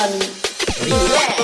Yeah.